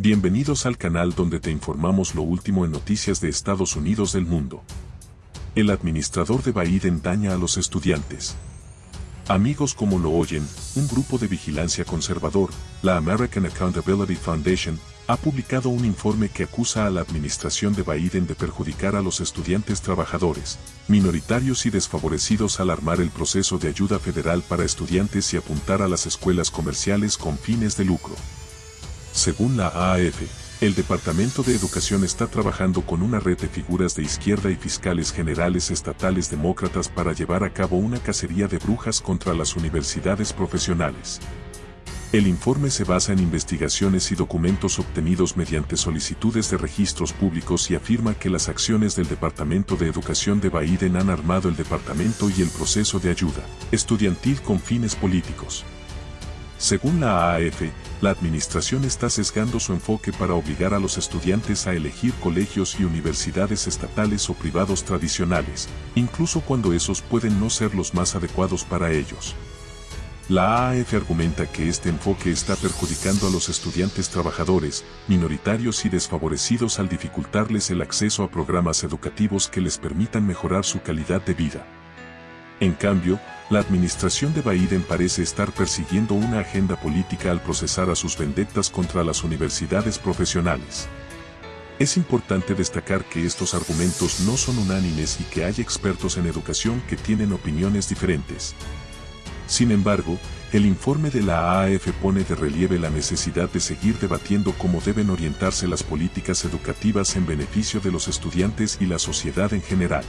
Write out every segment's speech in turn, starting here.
Bienvenidos al canal donde te informamos lo último en noticias de Estados Unidos del mundo. El administrador de Biden daña a los estudiantes. Amigos como lo oyen, un grupo de vigilancia conservador, la American Accountability Foundation, ha publicado un informe que acusa a la administración de Biden de perjudicar a los estudiantes trabajadores, minoritarios y desfavorecidos al armar el proceso de ayuda federal para estudiantes y apuntar a las escuelas comerciales con fines de lucro. Según la AAF, el Departamento de Educación está trabajando con una red de figuras de izquierda y fiscales generales estatales demócratas para llevar a cabo una cacería de brujas contra las universidades profesionales. El informe se basa en investigaciones y documentos obtenidos mediante solicitudes de registros públicos y afirma que las acciones del Departamento de Educación de Biden han armado el departamento y el proceso de ayuda estudiantil con fines políticos. Según la AAF, la administración está sesgando su enfoque para obligar a los estudiantes a elegir colegios y universidades estatales o privados tradicionales, incluso cuando esos pueden no ser los más adecuados para ellos. La AAF argumenta que este enfoque está perjudicando a los estudiantes trabajadores, minoritarios y desfavorecidos al dificultarles el acceso a programas educativos que les permitan mejorar su calidad de vida. En cambio, la administración de Biden parece estar persiguiendo una agenda política al procesar a sus vendettas contra las universidades profesionales. Es importante destacar que estos argumentos no son unánimes y que hay expertos en educación que tienen opiniones diferentes. Sin embargo, el informe de la AAF pone de relieve la necesidad de seguir debatiendo cómo deben orientarse las políticas educativas en beneficio de los estudiantes y la sociedad en general.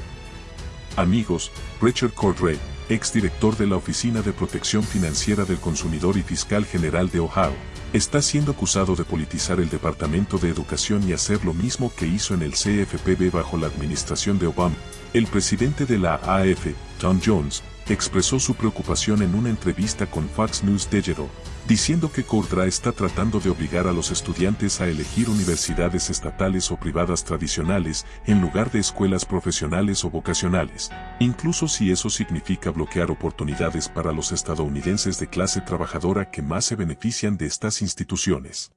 Amigos, Richard Cordray, exdirector de la Oficina de Protección Financiera del Consumidor y Fiscal General de Ohio, está siendo acusado de politizar el Departamento de Educación y hacer lo mismo que hizo en el CFPB bajo la administración de Obama. El presidente de la AF, Tom Jones, expresó su preocupación en una entrevista con Fox News Digital, diciendo que Cordra está tratando de obligar a los estudiantes a elegir universidades estatales o privadas tradicionales en lugar de escuelas profesionales o vocacionales, incluso si eso significa bloquear oportunidades para los estadounidenses de clase trabajadora que más se benefician de estas instituciones.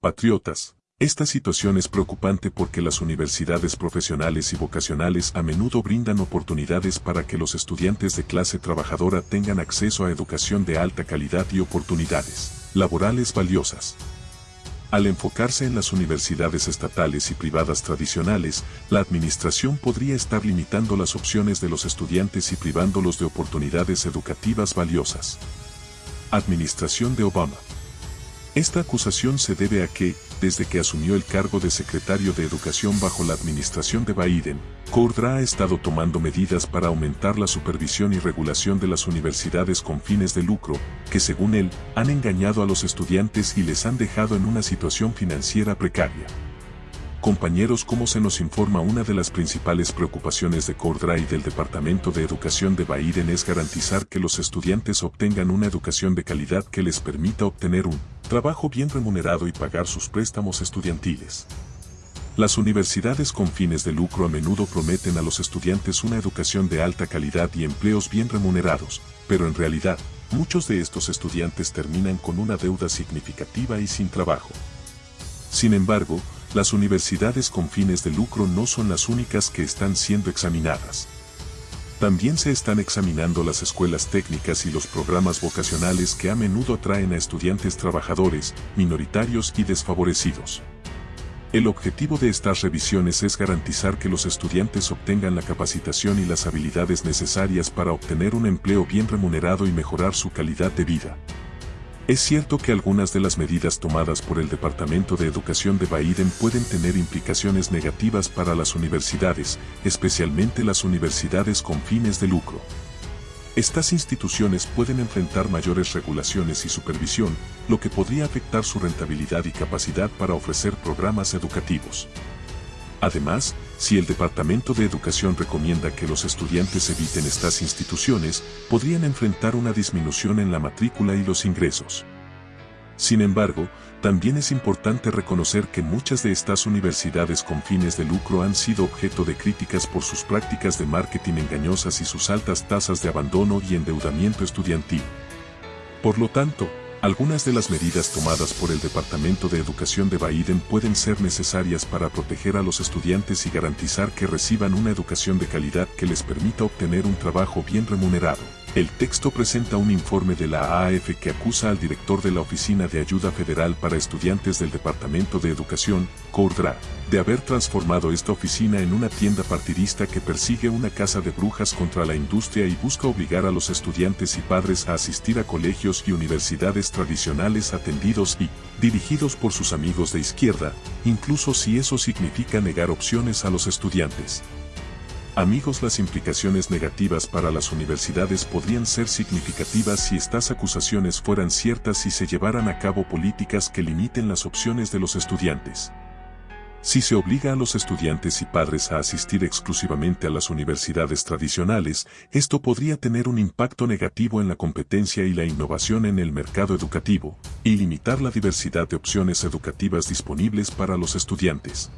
Patriotas, esta situación es preocupante porque las universidades profesionales y vocacionales a menudo brindan oportunidades para que los estudiantes de clase trabajadora tengan acceso a educación de alta calidad y oportunidades laborales valiosas. Al enfocarse en las universidades estatales y privadas tradicionales, la administración podría estar limitando las opciones de los estudiantes y privándolos de oportunidades educativas valiosas. Administración de Obama esta acusación se debe a que, desde que asumió el cargo de secretario de Educación bajo la administración de Biden, Cordra ha estado tomando medidas para aumentar la supervisión y regulación de las universidades con fines de lucro, que según él, han engañado a los estudiantes y les han dejado en una situación financiera precaria. Compañeros, como se nos informa, una de las principales preocupaciones de Cordra y del Departamento de Educación de Biden es garantizar que los estudiantes obtengan una educación de calidad que les permita obtener un trabajo bien remunerado y pagar sus préstamos estudiantiles. Las universidades con fines de lucro a menudo prometen a los estudiantes una educación de alta calidad y empleos bien remunerados, pero en realidad, muchos de estos estudiantes terminan con una deuda significativa y sin trabajo. Sin embargo, las universidades con fines de lucro no son las únicas que están siendo examinadas. También se están examinando las escuelas técnicas y los programas vocacionales que a menudo atraen a estudiantes trabajadores, minoritarios y desfavorecidos. El objetivo de estas revisiones es garantizar que los estudiantes obtengan la capacitación y las habilidades necesarias para obtener un empleo bien remunerado y mejorar su calidad de vida. Es cierto que algunas de las medidas tomadas por el Departamento de Educación de Biden pueden tener implicaciones negativas para las universidades, especialmente las universidades con fines de lucro. Estas instituciones pueden enfrentar mayores regulaciones y supervisión, lo que podría afectar su rentabilidad y capacidad para ofrecer programas educativos. Además, si el Departamento de Educación recomienda que los estudiantes eviten estas instituciones, podrían enfrentar una disminución en la matrícula y los ingresos. Sin embargo, también es importante reconocer que muchas de estas universidades con fines de lucro han sido objeto de críticas por sus prácticas de marketing engañosas y sus altas tasas de abandono y endeudamiento estudiantil. Por lo tanto, Algunas de las medidas tomadas por el Departamento de Educación de Biden pueden ser necesarias para proteger a los estudiantes y garantizar que reciban una educación de calidad que les permita obtener un trabajo bien remunerado. El texto presenta un informe de la AAF que acusa al director de la Oficina de Ayuda Federal para Estudiantes del Departamento de Educación, CORDRA, de haber transformado esta oficina en una tienda partidista que persigue una casa de brujas contra la industria y busca obligar a los estudiantes y padres a asistir a colegios y universidades tradicionales atendidos y dirigidos por sus amigos de izquierda, incluso si eso significa negar opciones a los estudiantes. Amigos, las implicaciones negativas para las universidades podrían ser significativas si estas acusaciones fueran ciertas y se llevaran a cabo políticas que limiten las opciones de los estudiantes. Si se obliga a los estudiantes y padres a asistir exclusivamente a las universidades tradicionales, esto podría tener un impacto negativo en la competencia y la innovación en el mercado educativo, y limitar la diversidad de opciones educativas disponibles para los estudiantes.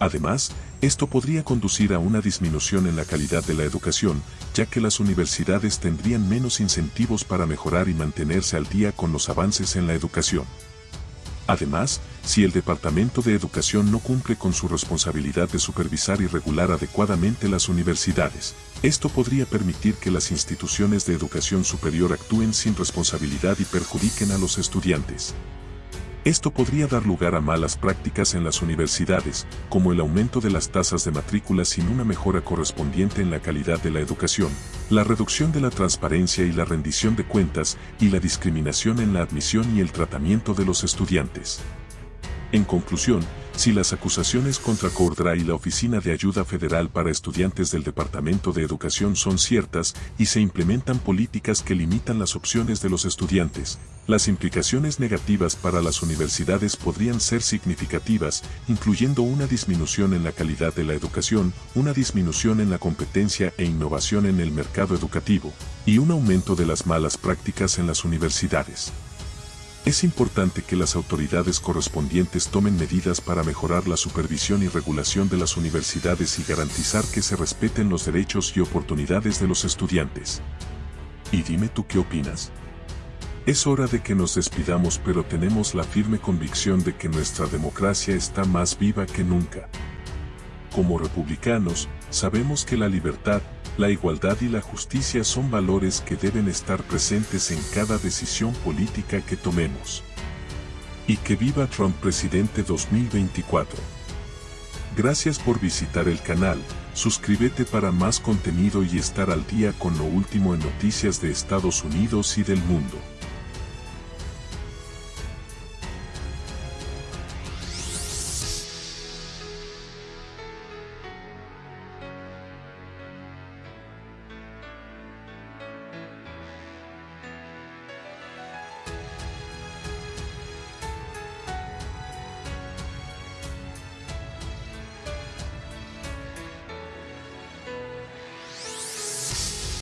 Además, esto podría conducir a una disminución en la calidad de la educación, ya que las universidades tendrían menos incentivos para mejorar y mantenerse al día con los avances en la educación. Además, si el Departamento de Educación no cumple con su responsabilidad de supervisar y regular adecuadamente las universidades, esto podría permitir que las instituciones de educación superior actúen sin responsabilidad y perjudiquen a los estudiantes. Esto podría dar lugar a malas prácticas en las universidades, como el aumento de las tasas de matrícula sin una mejora correspondiente en la calidad de la educación, la reducción de la transparencia y la rendición de cuentas, y la discriminación en la admisión y el tratamiento de los estudiantes. En conclusión, si las acusaciones contra Cordra y la Oficina de Ayuda Federal para Estudiantes del Departamento de Educación son ciertas y se implementan políticas que limitan las opciones de los estudiantes, las implicaciones negativas para las universidades podrían ser significativas, incluyendo una disminución en la calidad de la educación, una disminución en la competencia e innovación en el mercado educativo, y un aumento de las malas prácticas en las universidades. Es importante que las autoridades correspondientes tomen medidas para mejorar la supervisión y regulación de las universidades y garantizar que se respeten los derechos y oportunidades de los estudiantes. Y dime tú qué opinas. Es hora de que nos despidamos pero tenemos la firme convicción de que nuestra democracia está más viva que nunca. Como republicanos, sabemos que la libertad, la igualdad y la justicia son valores que deben estar presentes en cada decisión política que tomemos. Y que viva Trump presidente 2024. Gracias por visitar el canal, suscríbete para más contenido y estar al día con lo último en noticias de Estados Unidos y del mundo.